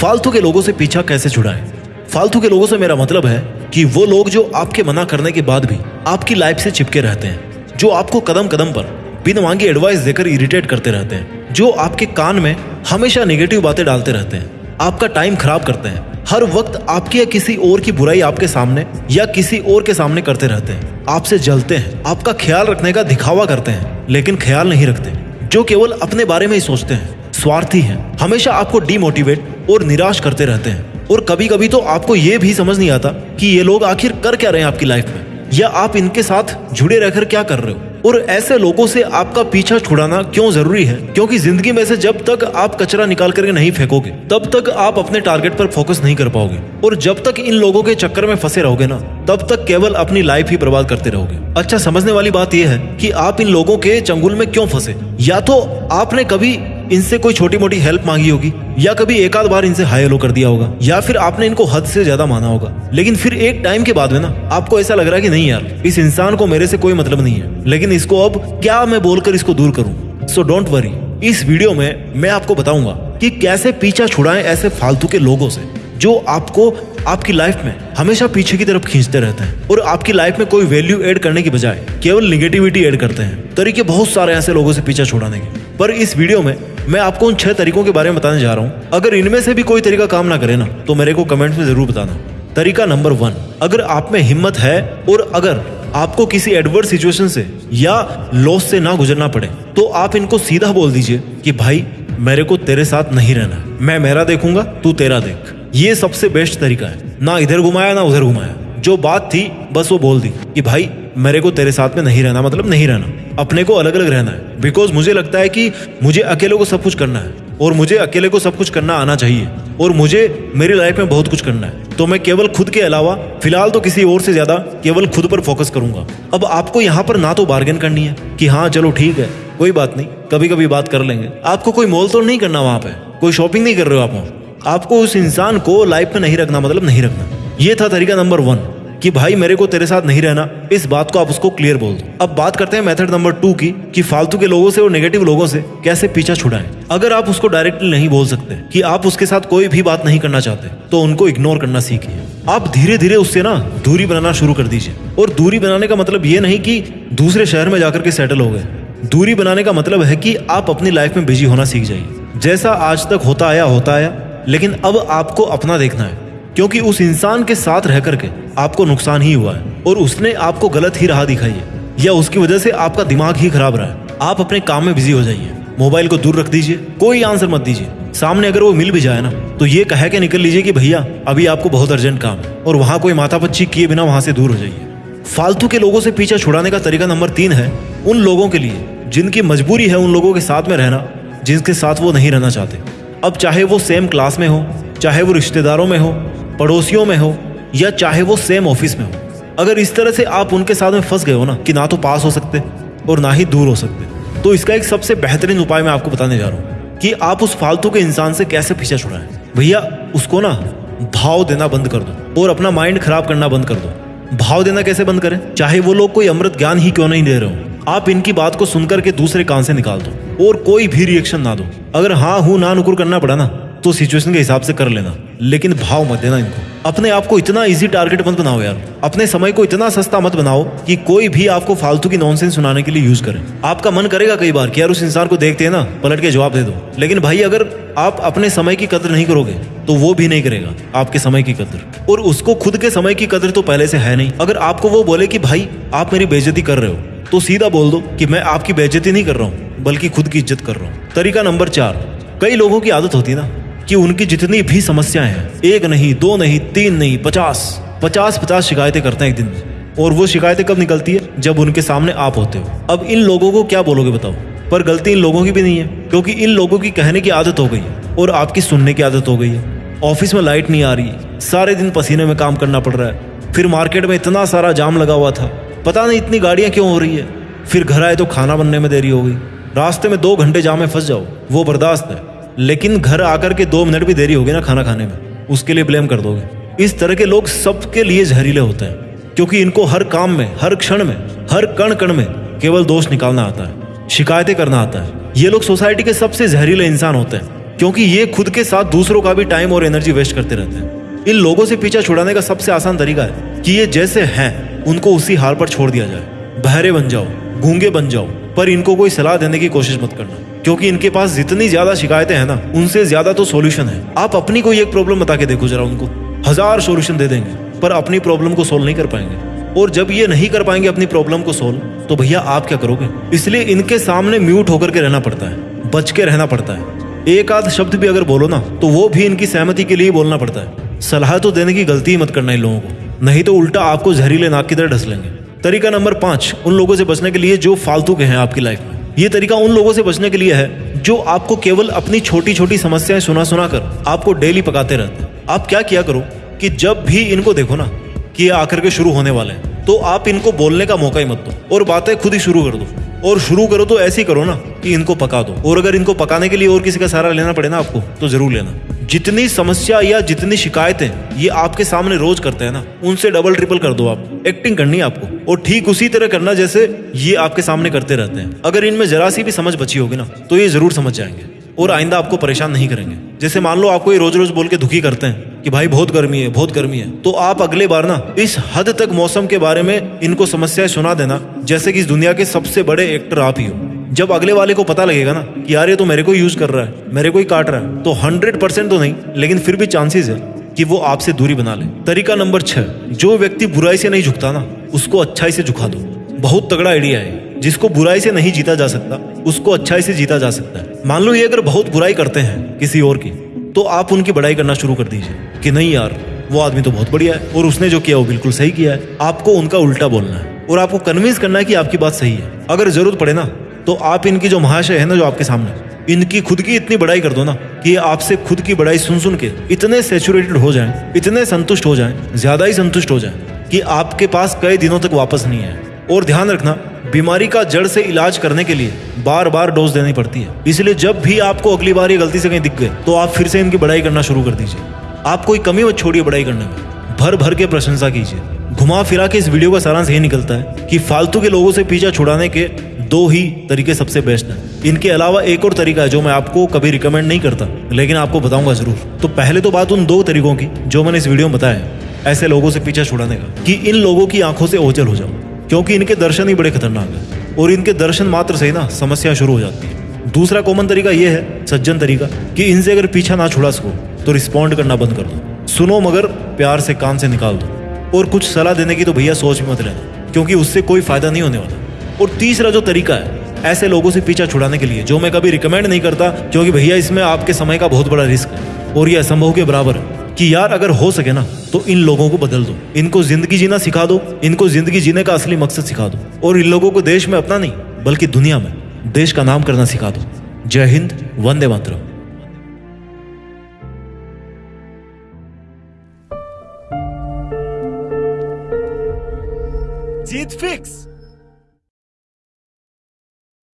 फालतू के लोगों से पीछा कैसे छुड़ाएँ फालतू के लोगों से मेरा मतलब है कि वो लोग जो आपके मना करने के बाद भी आपकी लाइफ से चिपके रहते हैं, जो आपको कदम कदम पर बिन मांगी एडवाइस देकर इरिटेट करते रहते हैं, जो आपके कान में हमेशा नेगेटिव बातें डालते रहते हैं, आपका टाइम खराब करते हैं, हर वक्त आपकी या किसी और की बुराई आपके सामने या किसी और के सामने करते रहते हैं। आपसे जलते हैं, आपका ख्याल रखने का दिखावा करते हैं, लेकिन ख्याल नहीं रखते, जो केवल अपने बारे में ही सोचते हैं। स्वार्थी हैं। हमेशा आपको डिमोटिवेट और निराश करते रहते हैं। और कभी कभी तो आपको ये भी समझ नहीं आता कि ये लोग आखिर कर क्या रहे हैं आपकी लाइफ में। या आप इनके साथ जुड़े रहकर क्या कर रहे हो? और ऐसे लोगों से आपका पीछा छुड़ाना क्यों ज़रूरी है? क्योंकि ज़िंदगी में से जब तक आप कचरा निकाल करके नहीं फेंकोगे, तब तक आप अपने टारगेट पर फोकस नहीं कर पाओगे। और जब तक इन लोगों के चक्कर में फंसे रहोगे ना, तब तक केवल अपनी लाइफ ही बर्बाद करते रहोगे। अच्छा समझने वाली बात यह है कि आप इन लोगों के चंगुल में क्यों फंसे? या तो आपने कभी इनसे कोई छोटी मोटी हेल्प मांगी होगी, या कभी एक आध बार इनसे हाई हेलो कर दिया होगा, या फिर आपने इनको हद से ज़्यादा माना होगा। लेकिन फिर एक टाइम के बाद में ना, आपको ऐसा लग रहा है कि नहीं यार, इस इंसान को मेरे से कोई मतलब नहीं है। लेकिन इसको अब क्या मैं बोलकर इसको दूर करूँ? सो डोंट वरी इस वीडियो में मैं आपको बताऊँगा कि कैसे पीछा छुड़ाएँ ऐसे फालतू के लोगों से, जो आपको आपकी लाइफ में हमेशा पीछे की तरफ़ खींचते रहते हैं और आपकी लाइफ में कोई वैल्यू ऐड करने की बजाय केवल निगेटिविटी ऐड करते हैं। तरीके बहुत सारे ऐसे लोगों से पीछा छुड़ाने के। पर इस वीडियो में मैं आपको उन छह तरीकों के बारे में बताने जा रहा हूँ। अगर इनमें से भी कोई तरीका काम ना करे ना तो मेरे को कमेंट में ज़रूर बताना। तरीका नंबर वन, अगर आप में हिम्मत है और अगर आपको किसी एडवर्स सिचुएशन से या लॉस से ना गुजरना पड़े तो आप इनको सीधा बोल दीजिए कि भाई, मेरे को तेरे साथ नहीं रहना मैं मेरा देखूँगा, तू तेरा देख। ये सबसे बेस्ट तरीका है। ना इधर घुमाया, ना उधर घुमाया। जो बात थी, बस वो बोल दी कि भाई, मेरे को तेरे साथ में नहीं रहना मतलब नहीं रहना। अपने को अलग अलग रहना है। बिकॉज़ मुझे लगता है कि मुझे अकेले को सब कुछ करना है। और मुझे अकेले को सब कुछ करना आना चाहिए। और मुझे, मेरी लाइफ में बहुत कुछ करना है। तो मैं केवल खुद के अलावा, फ़िलहाल तो किसी और से ज़्यादा, केवल खुद पर फोकस करूँगा। अब आपको यहाँ पर ना तो बार्गेन करनी है कि हाँ चलो ठीक है, कोई बात नहीं कभी कभी बात कर लेंगे। आपको कोई मोल तोड़ नहीं करना वहाँ पे? कोई शॉपिंग नहीं कर रहे हो आप आपको उस इंसान को लाइफ में नहीं रखना मतलब नहीं रखना। ये था तरीका नंबर वन, कि भाई मेरे को तेरे साथ नहीं रहना, इस बात को आप उसको क्लियर बोल दो। अब बात करते हैं मेथड नंबर टू की, कि फालतू के लोगों से और नेगेटिव लोगों से कैसे पीछा छुड़ाएँ। अगर आप उसको डायरेक्टली नहीं बोल सकते, कि आप उसके साथ कोई भी बात नहीं करना चाहते तो उनको इग्नोर करना सीखिए। आप धीरे धीरे उससे ना दूरी बनाना शुरू कर दीजिए। और दूरी बनाने का मतलब ये नहीं कि दूसरे शहर में जाकर के सेटल हो गए। दूरी बनाने का मतलब है कि आप अपनी लाइफ में बिज़ी होना सीख जाइए। जैसा आज तक होता आया होता आया, लेकिन अब आपको अपना देखना है। क्योंकि उस इंसान के साथ रह करके आपको नुकसान ही हुआ है और उसने आपको गलत ही राह दिखाई है। या उसकी वजह से आपका दिमाग ही खराब रहा है। आप अपने काम में बिज़ी हो जाइए। मोबाइल को दूर रख दीजिए। कोई आंसर मत दीजिए। सामने अगर वो मिल भी जाए ना तो ये कह के निकल लीजिए कि भैया, अभी आपको बहुत अर्जेंट काम है और वहाँ कोई माथा पच्ची किए बिना वहाँ से दूर हो जाइए। फालतू के लोगों से पीछा छुड़ाने का तरीका नंबर तीन है, उन लोगों के लिए जिनकी मजबूरी है उन लोगों के साथ में रहना, जिनके साथ वो नहीं रहना चाहते। अब चाहे वो सेम क्लास में हो, चाहे वो रिश्तेदारों में हो पड़ोसियों में हो या चाहे वो सेम ऑफ़िस में हो। अगर इस तरह से आप उनके साथ में फंस गए हो ना कि ना तो पास हो सकते और ना ही दूर हो सकते तो इसका एक सबसे बेहतरीन उपाय मैं आपको बताने जा रहा हूँ कि आप उस फालतू के इंसान से कैसे पीछा छुड़ाएँ। भैया, उसको ना भाव देना बंद कर दो और अपना माइंड खराब करना बंद कर दो। भाव देना कैसे बंद करें? चाहे वो लोग कोई अमृत ज्ञान ही क्यों नहीं दे रहे हो। आप इनकी बात को सुनकर के दूसरे कान से निकाल दो और कोई भी रिएक्शन ना दो। अगर हाँ हूँ, ना नुकुर करना पड़ा ना तो सिचुएशन के हिसाब से कर लेना। लेकिन भाव मत देना इनको। अपने आप को इतना इजी टारगेट मत बनाओ यार। अपने समय को इतना सस्ता मत बनाओ कि कोई भी आपको फालतू की नॉनसेंस सुनाने के लिए यूज़ करे। आपका मन करेगा कई बार कि यार उस इंसान को देखते हैं ना, पलट के जवाब दे दो। लेकिन भाई, अगर आप अपने समय की कदर नहीं करोगे तो वो भी नहीं करेगा आपके समय की कदर। और उसको खुद के समय की कदर तो पहले से है नहीं। अगर आपको वो बोले कि भाई, आप मेरी बेइज्जती कर रहे हो तो सीधा बोल दो कि मैं आपकी बेइज्जती नहीं कर रहा हूँ, बल्कि खुद की इज़्ज़त कर रहा हूँ। तरीका नंबर चार, कई लोगों की आदत होती है ना कि उनकी जितनी भी समस्याएँ हैं, एक नहीं, दो नहीं, तीन नहीं, पचास पचास पचास शिकायतें करते हैं एक दिन में। और वो शिकायतें कब निकलती है? जब उनके सामने आप होते हो। अब इन लोगों को क्या बोलोगे बताओ? पर गलती इन लोगों की भी नहीं है, क्योंकि इन लोगों की कहने की आदत हो गई है, और आपकी सुनने की आदत हो गई है। ऑफ़िस में लाइट नहीं आ रही, सारे दिन पसीने में काम करना पड़ रहा है। फिर मार्केट में इतना सारा जाम लगा हुआ था, पता नहीं इतनी गाड़ियाँ क्यों हो रही है। फिर घर आए तो खाना बनने में देरी हो गई। रास्ते में दो घंटे जाम में फंस जाओ, वो बर्दाश्त है। लेकिन घर आकर के दो मिनट भी देरी होगी ना खाना खाने में। उसके लिए ब्लेम कर दोगे। इस तरह के लोग सबके लिए जहरीले होते हैं। क्योंकि इनको हर काम में, हर क्षण में, हर कण कण में केवल दोष निकालना आता है, शिकायतें करना आता है। ये लोग सोसाइटी के सबसे जहरीले इंसान होते हैं, क्योंकि ये खुद के साथ दूसरों का भी टाइम और एनर्जी वेस्ट करते रहते हैं। इन लोगों से पीछा छुड़ाने का सबसे आसान तरीका है कि ये जैसे हैं, उनको उसी हाल पर छोड़ दिया जाए। बहरे बन जाओ, गूँगे बन जाओ, पर इनको कोई सलाह देने की कोशिश मत करना। क्योंकि इनके पास जितनी ज़्यादा शिकायतें हैं ना, उनसे ज़्यादा तो सॉल्यूशन है। आप अपनी कोई एक प्रॉब्लम बता के देखो जरा उनको। हज़ार सॉल्यूशन दे देंगे, पर अपनी प्रॉब्लम को सोल्व नहीं कर पाएँगे। और जब ये नहीं कर पाएँगे अपनी प्रॉब्लम को सोल्व तो भैया आप क्या करोगे? इसलिए इनके सामने म्यूट होकर के रहना पड़ता है, बच के रहना पड़ता है। एक आध शब्द भी अगर बोलो ना तो वो भी इनकी सहमति के लिए बोलना पड़ता है। सलाह तो देने की गलती ही मत करना इन लोगों को, नहीं तो उल्टा आपको जहरीले नाक की तरह ढस लेंगे। तरीका नंबर पाँच, उन लोगों से बचने के लिए जो फालतू के हैं आपकी लाइफ में। ये तरीका उन लोगों से बचने के लिए है, जो आपको केवल अपनी छोटी छोटी समस्याएँ सुना सुना कर आपको डेली पकाते रहते आप क्या किया करो कि जब भी इनको देखो ना, कि ये आकर के शुरू होने वाले हैं। तो आप इनको बोलने का मौका ही मत दो। और बातें खुद ही शुरू कर दो। और शुरू करो तो ऐसी करो ना कि इनको पका दो। और अगर इनको पकाने के लिए और किसी का सहारा लेना पड़े ना आपको तो ज़रूर लेना। जितनी समस्या या जितनी शिकायतें ये आपके सामने रोज करते हैं ना, उनसे डबल ट्रिपल कर दो आप। एक्टिंग करनी है आपको। और ठीक उसी तरह करना जैसे ये आपके सामने करते रहते हैं। अगर इनमें जरा सी भी समझ बची होगी ना तो ये ज़रूर समझ जाएँगे। और आइंदा आपको परेशान नहीं करेंगे। जैसे मान लो आपको ये रोज रोज बोल के दुखी करते हैं कि भाई बहुत गर्मी है, बहुत गर्मी है तो आप अगले बार ना इस हद तक मौसम के बारे में इनको समस्याएँ सुना देना, जैसे कि इस दुनिया के सबसे बड़े एक्टर आप ही हो। जब अगले वाले को पता लगेगा ना कि यार ये तो मेरे को यूज़ कर रहा है, मेरे को ही काट रहा है तो हंड्रेड परसेंट तो नहीं, लेकिन फिर भी चांसेस है कि वो आपसे दूरी बना ले। तरीका नंबर छह, जो व्यक्ति बुराई से नहीं झुकता ना, उसको अच्छाई से झुका दो। बहुत तगड़ा आइडिया है जिसको बुराई से नहीं जीता जा सकता, उसको अच्छाई से जीता जा सकता है। मान लो ये अगर बहुत बुराई करते हैं किसी और की तो आप उनकी बड़ाई करना शुरू कर दीजिए कि नहीं यार वो आदमी तो बहुत बढ़िया है और उसने जो किया वो बिल्कुल सही किया है। आपको उनका उल्टा बोलना है और आपको कन्विंस करना है कि आपकी बात सही है। अगर ज़रूरत पड़े ना तो आप इनकी जो महाशय है ना जो आपके सामने इनकी खुद की इतनी बड़ाई कर दो ना कि आपसे खुद की बड़ाई सुन सुन के इतने सेचुरेटेड हो जाएँ, इतने संतुष्ट हो जाएँ, ज़्यादा ही संतुष्ट हो जाएँ कि आपके पास कई दिनों तक वापस नहीं है और ध्यान रखना बीमारी का जड़ से इलाज करने के लिए बार बार डोज देनी पड़ती है। इसलिए जब भी आपको अगली बार ये गलती से कहीं दिख गए तो आप फिर से इनकी बड़ाई करना शुरू कर दीजिए। आप कोई कमी मत छोड़िए बड़ाई करने में। भर भर के प्रशंसा कीजिए। घुमा फिरा के इस वीडियो का सारांश यही निकलता है कि फालतू के लोगों से पीछा छुड़ाने के दो ही तरीके सबसे बेस्ट हैं। इनके अलावा एक और तरीका है जो मैं आपको कभी रिकमेंड नहीं करता, लेकिन आपको बताऊँगा ज़रूर। तो पहले तो बात उन दो तरीकों की जो मैंने इस वीडियो में बताया ऐसे लोगों से पीछा छुड़ाने का, कि इन लोगों की आँखों से ओझल हो जाओ क्योंकि इनके दर्शन ही बड़े खतरनाक है और इनके दर्शन मात्र से ही ना समस्या शुरू हो जाती है। दूसरा कॉमन तरीका यह है, सज्जन तरीका, कि इनसे अगर पीछा ना छुड़ा सको तो रिस्पॉन्ड करना बंद कर दो। सुनो मगर प्यार से कान से निकाल दो और कुछ सलाह देने की तो भैया सोच भी मत लेना, क्योंकि उससे कोई फ़ायदा नहीं होने वाला। और तीसरा जो तरीका है, ऐसे लोगों से पीछा छुड़ाने के लिए, जो मैं कभी रिकमेंड नहीं करता, क्योंकि भैया इसमें आपके समय का बहुत बड़ा रिस्क है। और ये असंभव के बराबर है कि यार अगर हो सके ना तो इन लोगों को बदल दो। इनको ज़िंदगी जीना सिखा दो। इनको ज़िंदगी जीने का असली मकसद सिखा दो। और इन लोगों को देश में अपना नहीं, बल्कि दुनिया में देश का नाम करना सिखा दो। जय हिंद, वंदे मातरम। जीत फिक्स